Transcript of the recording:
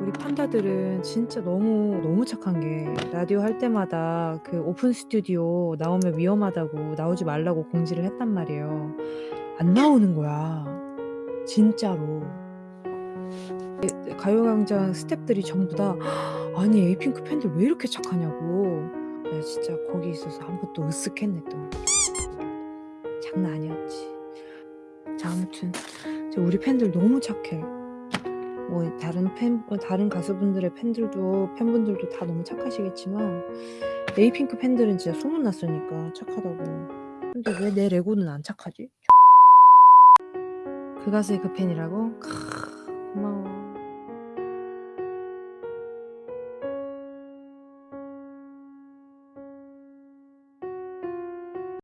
우리 판다들은 진짜 너무, 너무 착한 게 라디오 할 때마다 그 오픈 스튜디오 나오면 위험하다고 나오지 말라고 공지를 했단 말이에요. 안 나오는 거야. 진짜로. 예 가요광장 스태프들이 전부 다 "아니 에이핑크 팬들 왜 이렇게 착하냐."고. 나 진짜 거기 있어서 한번또 으쓱했네 또. 장난 아니었지. 자 아무튼 저 우리 팬들 너무 착해. 뭐 다른 팬어 다른 가수분들의 팬들도 팬분들도 다 너무 착하시겠지만 에이핑크 팬들은 진짜 소문 났으니까 착하다고. 근데 왜 내 레고는 안 착하지? 그 가수의 그 팬이라고? 고마워.